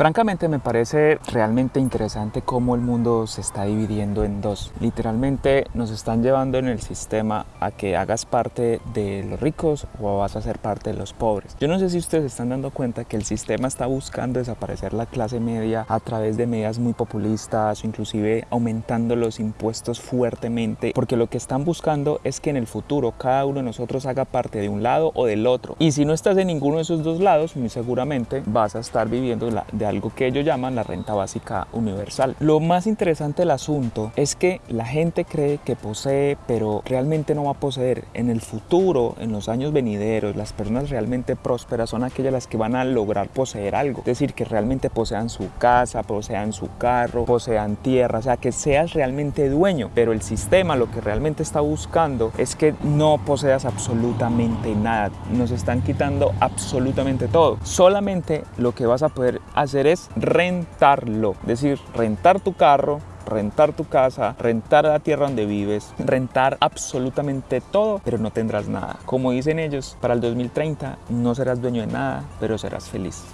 Francamente me parece realmente interesante cómo el mundo se está dividiendo en dos. Literalmente nos están llevando en el sistema a que hagas parte de los ricos o vas a ser parte de los pobres. Yo no sé si ustedes están dando cuenta que el sistema está buscando desaparecer la clase media a través de medidas muy populistas o inclusive aumentando los impuestos fuertemente porque lo que están buscando es que en el futuro cada uno de nosotros haga parte de un lado o del otro. Y si no estás en ninguno de esos dos lados, muy seguramente vas a estar viviendo de algo que ellos llaman la renta básica universal. Lo más interesante del asunto es que la gente cree que posee, pero realmente no va a poseer. En el futuro, en los años venideros, las personas realmente prósperas son aquellas las que van a lograr poseer algo. Es decir, que realmente posean su casa, posean su carro, posean tierra, o sea, que seas realmente dueño. Pero el sistema lo que realmente está buscando es que no poseas absolutamente nada. Nos están quitando absolutamente todo. Solamente lo que vas a poder es rentarlo. Es decir, rentar tu carro, rentar tu casa, rentar la tierra donde vives, rentar absolutamente todo, pero no tendrás nada. Como dicen ellos, para el 2030 no serás dueño de nada, pero serás feliz.